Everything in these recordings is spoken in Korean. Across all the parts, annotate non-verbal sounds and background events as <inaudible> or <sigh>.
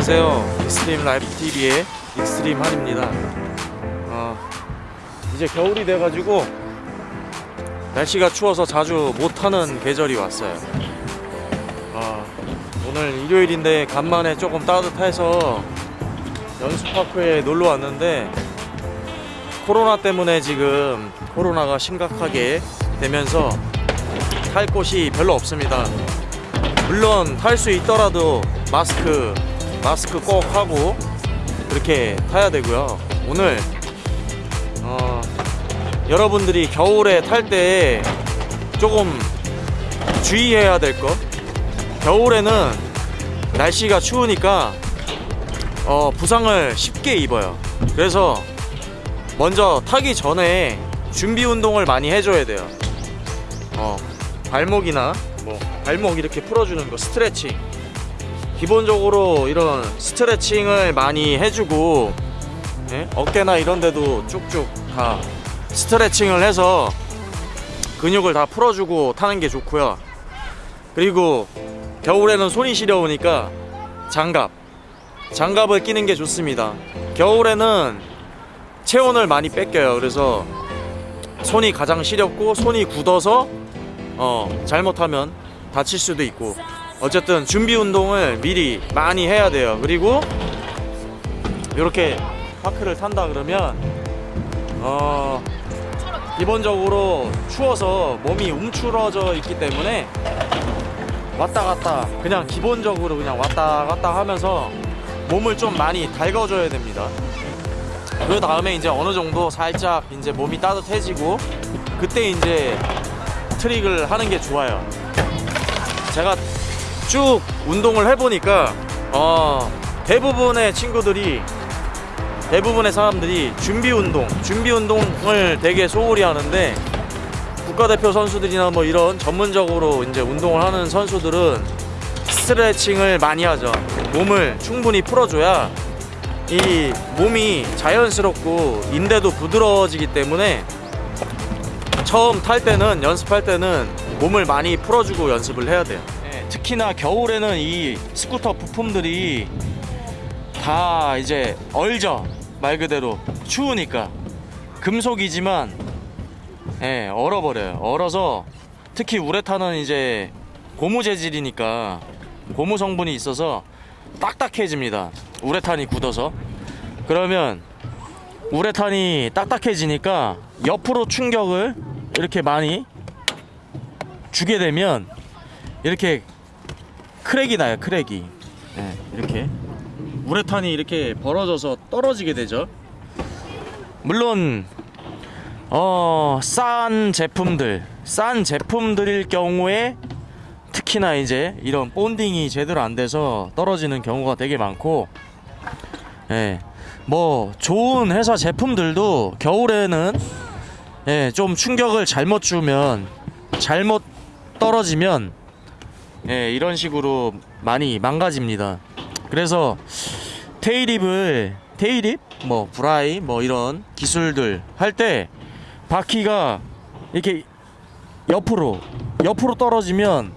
안녕하세요. 익스트림 라이프 TV의 익스트림 한입니다. 어, 이제 겨울이 돼가지고 날씨가 추워서 자주 못 타는 계절이 왔어요. 어, 오늘 일요일인데 간만에 조금 따뜻해서 연수파크에 놀러 왔는데 코로나 때문에 지금 코로나가 심각하게 되면서 탈 곳이 별로 없습니다. 물론 탈 수 있더라도 마스크 마스크 꼭 하고 그렇게 타야 되고요. 오늘 어, 여러분들이 겨울에 탈 때 조금 주의해야 될 거. 겨울에는 날씨가 추우니까 어, 부상을 쉽게 입어요. 그래서 먼저 타기 전에 준비 운동을 많이 해줘야 돼요. 어, 발목이나 뭐 발목 이렇게 풀어주는 거 스트레칭. 기본적으로 이런 스트레칭을 많이 해주고 예? 어깨나 이런 데도 쭉쭉 다 스트레칭을 해서 근육을 다 풀어주고 타는 게 좋고요. 그리고 겨울에는 손이 시려우니까 장갑 장갑을 끼는 게 좋습니다. 겨울에는 체온을 많이 뺏겨요. 그래서 손이 가장 시렵고 손이 굳어서 어, 잘못하면 다칠 수도 있고 어쨌든 준비 운동을 미리 많이 해야 돼요. 그리고 이렇게 파크를 탄다 그러면 어, 기본적으로 추워서 몸이 움츠러져 있기 때문에 왔다 갔다 그냥 기본적으로 그냥 왔다 갔다 하면서 몸을 좀 많이 달궈줘야 됩니다. 그 다음에 이제 어느 정도 살짝 이제 몸이 따뜻해지고 그때 이제 트릭을 하는 게 좋아요. 제가 쭉 운동을 해보니까 어, 대부분의 친구들이 대부분의 사람들이 준비 운동, 준비 운동을 되게 소홀히 하는데 국가대표 선수들이나 뭐 이런 전문적으로 이제 운동을 하는 선수들은 스트레칭을 많이 하죠. 몸을 충분히 풀어줘야 이 몸이 자연스럽고 인대도 부드러워지기 때문에 처음 탈 때는 연습할 때는 몸을 많이 풀어주고 연습을 해야 돼요. 예, 특히나 겨울에는 이 스쿠터 부품들이 다 이제 얼죠 말 그대로 추우니까 금속이지만 예, 얼어버려요. 얼어서 특히 우레탄은 이제 고무 재질이니까 고무 성분이 있어서 딱딱해집니다. 우레탄이 굳어서 그러면 우레탄이 딱딱해지니까 옆으로 충격을 이렇게 많이 주게 되면 이렇게 크랙이 나요. 크랙이 예, 이렇게 우레탄이 이렇게 벌어져서 떨어지게 되죠. 물론 어, 싼 제품들, 싼 제품들일 경우에 특히나 이제 이런 본딩이 제대로 안 돼서 떨어지는 경우가 되게 많고, 예, 뭐 좋은 회사 제품들도 겨울에는 예, 좀 충격을 잘못 주면 잘못 떨어지면 예, 이런 식으로 많이 망가집니다. 그래서 테이립을 테이립, 뭐 브라이, 뭐 이런 기술들 할 때 바퀴가 이렇게 옆으로 옆으로 떨어지면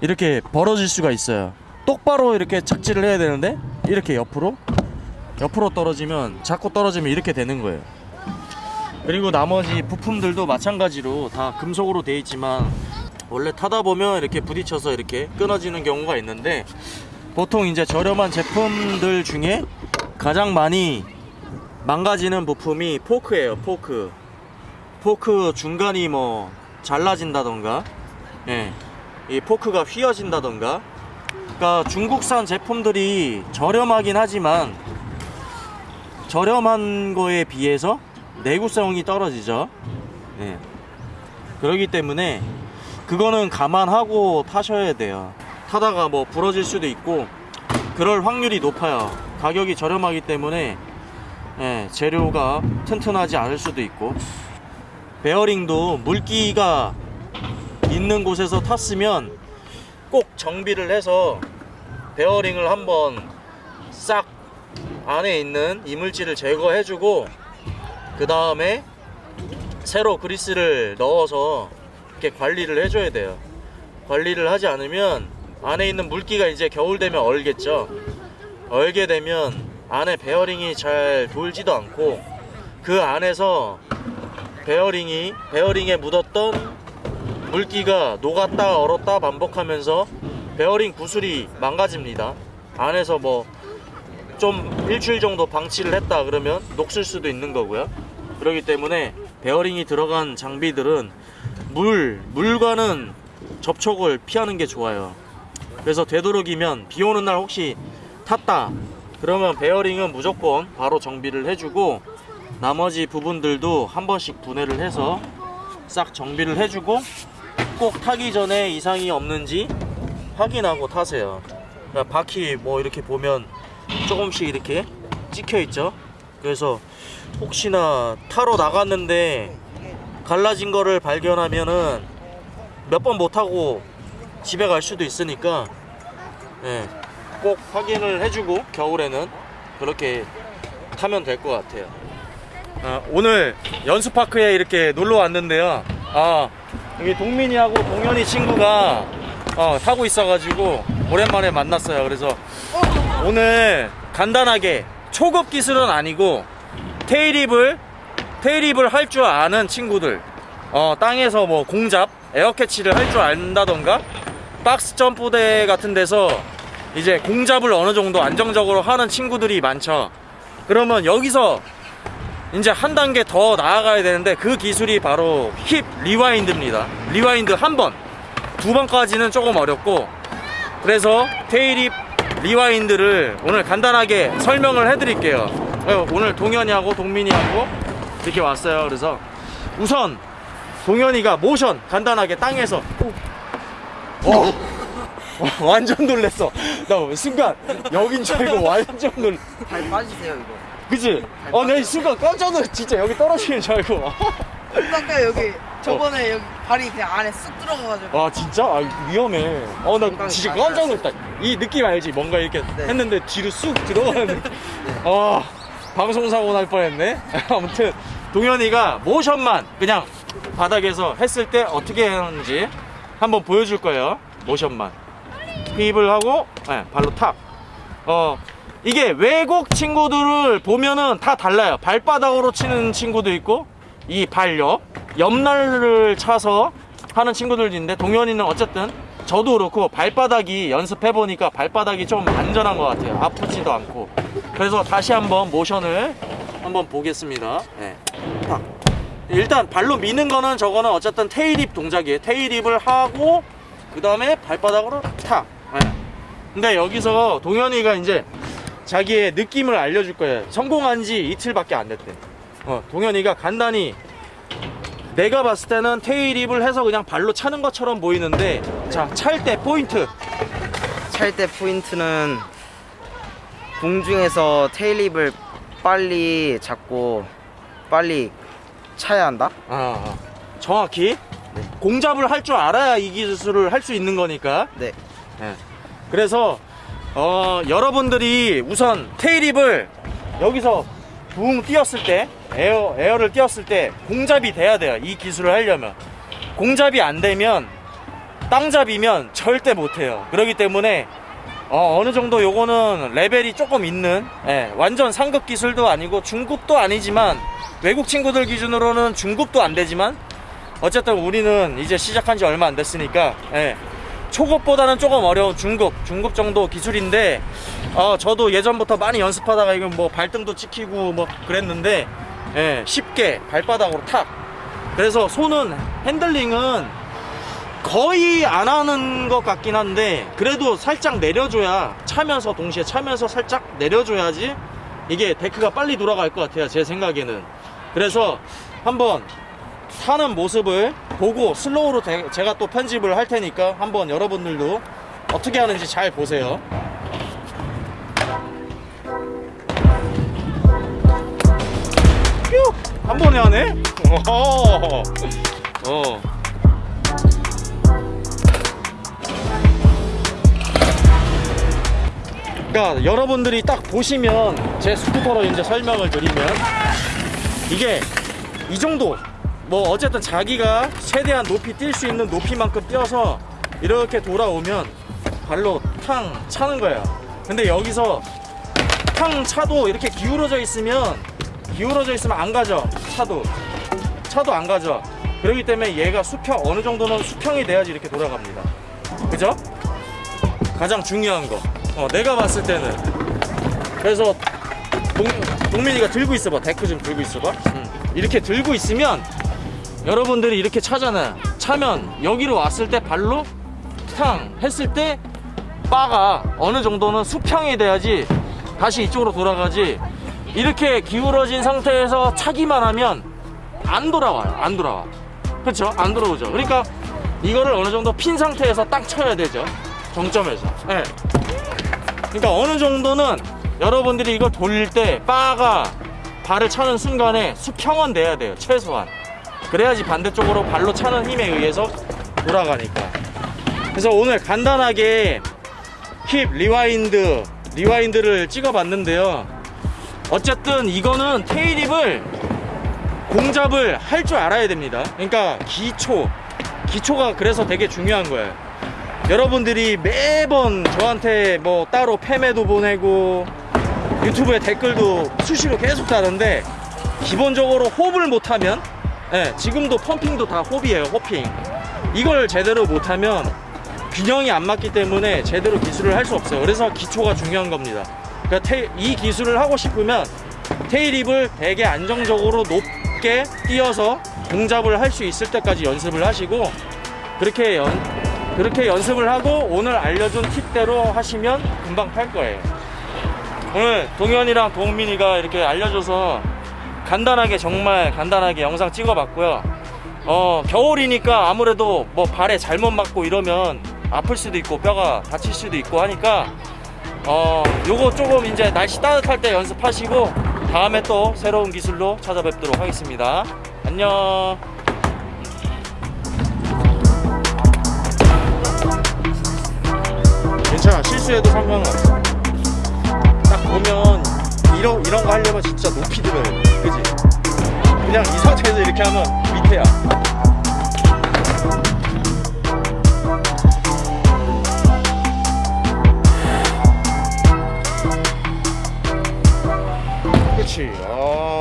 이렇게 벌어질 수가 있어요. 똑바로 이렇게 착지를 해야 되는데 이렇게 옆으로 옆으로 떨어지면 자꾸 떨어지면 이렇게 되는 거예요. 그리고 나머지 부품들도 마찬가지로 다 금속으로 되어 있지만 원래 타다 보면 이렇게 부딪혀서 이렇게 끊어지는 경우가 있는데 보통 이제 저렴한 제품들 중에 가장 많이 망가지는 부품이 포크예요. 포크. 포크 중간이 뭐 잘라진다던가, 예, 이 포크가 휘어진다던가. 그러니까 중국산 제품들이 저렴하긴 하지만 저렴한 거에 비해서 내구성이 떨어지죠. 예. 그렇기 때문에 그거는 감안하고 타셔야 돼요. 타다가 뭐 부러질 수도 있고 그럴 확률이 높아요. 가격이 저렴하기 때문에 예, 재료가 튼튼하지 않을 수도 있고 베어링도 물기가 있는 곳에서 탔으면 꼭 정비를 해서 베어링을 한번 싹 안에 있는 이물질을 제거해주고 그 다음에 새로 그리스를 넣어서 이렇게 관리를 해줘야 돼요. 관리를 하지 않으면 안에 있는 물기가 이제 겨울 되면 얼겠죠. 얼게 되면 안에 베어링이 잘 돌지도 않고 그 안에서 베어링이 베어링에 묻었던 물기가 녹았다 얼었다 반복하면서 베어링 구슬이 망가집니다. 안에서 뭐 좀 일주일 정도 방치를 했다 그러면 녹슬 수도 있는 거고요. 그렇기 때문에 베어링이 들어간 장비들은 물 물과는 접촉을 피하는 게 좋아요. 그래서 되도록이면 비 오는 날 혹시 탔다 그러면 베어링은 무조건 바로 정비를 해주고 나머지 부분들도 한 번씩 분해를 해서 싹 정비를 해주고 꼭 타기 전에 이상이 없는지 확인하고 타세요. 그러니까 바퀴 뭐 이렇게 보면 조금씩 이렇게 찍혀 있죠. 그래서 혹시나 타러 나갔는데 갈라진 거를 발견하면은 몇 번못 타고 집에 갈 수도 있으니까 예, 꼭 확인을 해주고 겨울에는 그렇게 타면 될 것 같아요. 아, 오늘 연수파크에 이렇게 놀러 왔는데요. 아, 여기 동민이하고 동현이 친구가 어, 타고 있어가지고 오랜만에 만났어요. 그래서 오늘 간단하게 초급 기술은 아니고 테일입을 테일입을 할 줄 아는 친구들 어, 땅에서 뭐 공잡 에어캐치를 할 줄 안다던가 박스 점프대 같은 데서 이제 공잡을 어느 정도 안정적으로 하는 친구들이 많죠. 그러면 여기서 이제 한 단계 더 나아가야 되는데 그 기술이 바로 whip rewind입니다. rewind 한 번, 두 번까지는 조금 어렵고 그래서 tailwhip rewind를 오늘 간단하게 설명을 해드릴게요. 어, 오늘 동현이하고 동민이하고 이렇게 왔어요. 그래서 우선 동현이가 모션 간단하게 땅에서 어, 어, <laughs> 완전 놀랬어. 나 순간 여긴 줄 알고 완전 놀. 발 빠지세요 이거. 그치? 어, 내 순간 깜짝 놀랐 진짜 여기 떨어지는 줄 알고. 아까 여기 <laughs> 저번에 여기 발이 그냥 안에 쓱 들어가가지고. 아, 진짜? 아, 위험해. 어, 나 진짜 잘 깜짝 놀랐다. 이 느낌 알지? 뭔가 이렇게 네. 했는데 뒤로 쑥 들어가는 느낌. <laughs> 아, 방송사고 날 뻔했네. 아무튼, 동현이가 모션만 그냥 바닥에서 했을 때 어떻게 하는지 한번 보여줄 거예요. 모션만. 힙을 하고, 네, 발로 탁. 어, 이게 외국 친구들을 보면은 다 달라요. 발바닥으로 치는 친구도 있고, 이 발옆, 옆날을 차서 하는 친구들도 있는데, 동현이는 어쨌든 저도 그렇고 발바닥이 연습해보니까 발바닥이 좀 안전한 것 같아요. 아프지도 않고. 그래서 다시 한번 모션을 한번 보겠습니다. 네. 탁. 일단 발로 미는 거는 저거는 어쨌든 테일입 동작이에요. 테일입을 하고, 그 다음에 발바닥으로 탁. 네. 근데 여기서 동현이가 이제 자기의 느낌을 알려줄 거예요. 성공한 지 이틀밖에 안 됐대. 어, 동현이가 간단히 내가 봤을 때는 테일입을 해서 그냥 발로 차는 것처럼 보이는데 자, 찰 때 포인트. 찰 때 포인트는 공중에서 테일립을 빨리 잡고 빨리 차야 한다. 아, 아. 정확히 공잡을 할 줄 알아야 이 기술을 할 수 있는 거니까. 네. 예. 그래서 어, 여러분들이 우선 테일입을 여기서 붕 뛰었을 때 에어 에어를 뛰었을 때 공잡이 돼야 돼요. 이 기술을 하려면 공잡이 안 되면 땅잡이면 절대 못 해요. 그렇기 때문에 어, 느 정도 요거는 레벨이 조금 있는 예, 완전 상급 기술도 아니고 중급도 아니지만 외국 친구들 기준으로는 중급도 안 되지만 어쨌든 우리는 이제 시작한 지 얼마 안 됐으니까 예, 초급보다는 조금 어려운 중급, 중급 정도 기술인데 어, 저도 예전부터 많이 연습하다가 이건 뭐 발등도 찍히고 뭐 그랬는데 예, 쉽게 발바닥으로 탁. 그래서 손은 핸들링은 거의 안 하는 것 같긴 한데 그래도 살짝 내려줘야 차면서 동시에 차면서 살짝 내려줘야지 이게 데크가 빨리 돌아갈 것 같아요 제 생각에는 그래서 한번 타는 모습을 보고 슬로우로 대- 제가 또 편집을 할 테니까 한번 여러분들도 어떻게 하는지 잘 보세요. 뾰! 한 번에 하네? <laughs> 어. 그러니까 여러분들이 딱 보시면 제 스쿠터로 이제 설명을 드리면 이게 이 정도 뭐 어쨌든 자기가 최대한 높이 뛸 수 있는 높이만큼 뛰어서 이렇게 돌아오면 발로 탕 차는 거예요. 근데 여기서 탕 차도 이렇게 기울어져 있으면 기울어져 있으면 안 가죠 차도. 차도 안 가죠. 그렇기 때문에 얘가 수평 어느 정도는 수평이 돼야지 이렇게 돌아갑니다. 그죠? 가장 중요한 거 어, 내가 봤을 때는. 그래서 동, 동민이가 들고 있어봐. 데크 좀 들고 있어봐. 음. 이렇게 들고 있으면 여러분들이 이렇게 차잖아요 차면 여기로 왔을 때 발로 탕 했을 때 바가 어느 정도는 수평이 돼야지 다시 이쪽으로 돌아가지. 이렇게 기울어진 상태에서 차기만 하면 안 돌아와요. 안 돌아와. 그렇죠 안 돌아오죠. 그러니까 이거를 어느 정도 핀 상태에서 딱 쳐야 되죠. 정점에서. 예. 그러니까 어느 정도는 여러분들이 이거 돌릴 때 바가 발을 차는 순간에 수평은 돼야 돼요 최소한. 그래야지 반대쪽으로 발로 차는 힘에 의해서 돌아가니까. 그래서 오늘 간단하게 whip rewind rewind를 찍어 봤는데요. 어쨌든 이거는 tailwhip을 공잡을 할 줄 알아야 됩니다. 그러니까 기초. 기초가 그래서 되게 중요한 거예요 여러분들이 매번 저한테 뭐 따로 페메도 보내고 유튜브에 댓글도 수시로 계속 다는데 기본적으로 호흡을 못하면 예, 지금도 펌핑도 다 호흡이에요 호핑. 이걸 제대로 못하면 균형이 안 맞기 때문에 제대로 기술을 할 수 없어요. 그래서 기초가 중요한 겁니다. 그러니까 테- 이 기술을 하고 싶으면 테일립을 되게 안정적으로 높게 띄어서 공잡을 할 수 있을 때까지 연습을 하시고 그렇게 연 그렇게 연습을 하고 오늘 알려준 팁대로 하시면 금방 탈 거예요. 오늘 동현이랑 동민이가 이렇게 알려줘서 간단하게 정말 간단하게 영상 찍어봤고요. 어 겨울이니까 아무래도 뭐 발에 잘못 맞고 이러면 아플 수도 있고 뼈가 다칠 수도 있고 하니까 어 요거 조금 이제 날씨 따뜻할 때 연습하시고 다음에 또 새로운 기술로 찾아뵙도록 하겠습니다. 안녕 자 실수해도 상관없어. 딱 보면 이런, 이런 거 하려면 진짜 높이 들어야 돼. 그지? 그냥 이 상태에서 이렇게 하면 밑에야. 그치. 아.